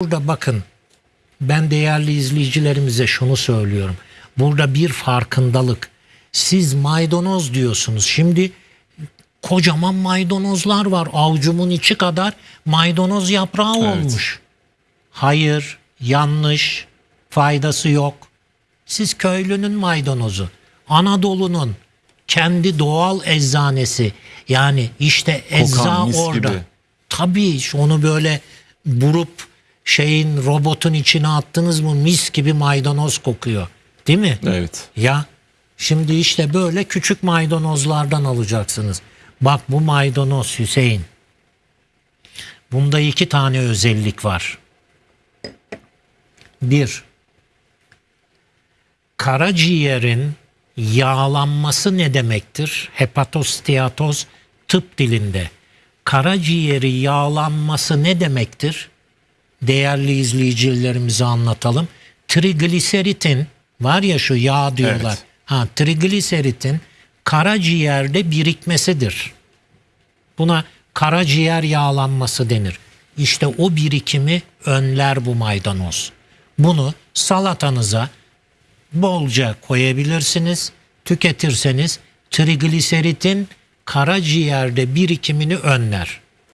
Burada bakın ben değerli izleyicilerimize şunu söylüyorum. Burada bir farkındalık. Siz maydanoz diyorsunuz. Şimdi kocaman maydanozlar var. Avucumun içi kadar maydanoz yaprağı olmuş. Hayır, yanlış, faydası yok. Siz köylünün maydanozu, Anadolu'nun kendi doğal eczanesi. Yani işte ecza mis orada. gibi. Tabii onu böyle burup şeyin robotun içine attınız mı mis gibi maydanoz kokuyor. Değil mi? Evet. Ya şimdi işte böyle küçük maydanozlardan alacaksınız. Bak bu maydanoz Hüseyin. Bunda iki tane özellik var. Bir, karaciğerin yağlanması ne demektir? Hepatosteatoz tıp dilinde. Karaciğeri yağlanması ne demektir? Değerli izleyicilerimize anlatalım. Trigliseritin var ya şu yağ diyorlar. Evet. Ha trigliseritin karaciğerde birikmesidir. Buna karaciğer yağlanması denir. İşte o birikimi önler bu maydanoz. Bunu salatanıza bolca koyabilirsiniz. Tüketirseniz trigliseritin karaciğerde birikimini önler.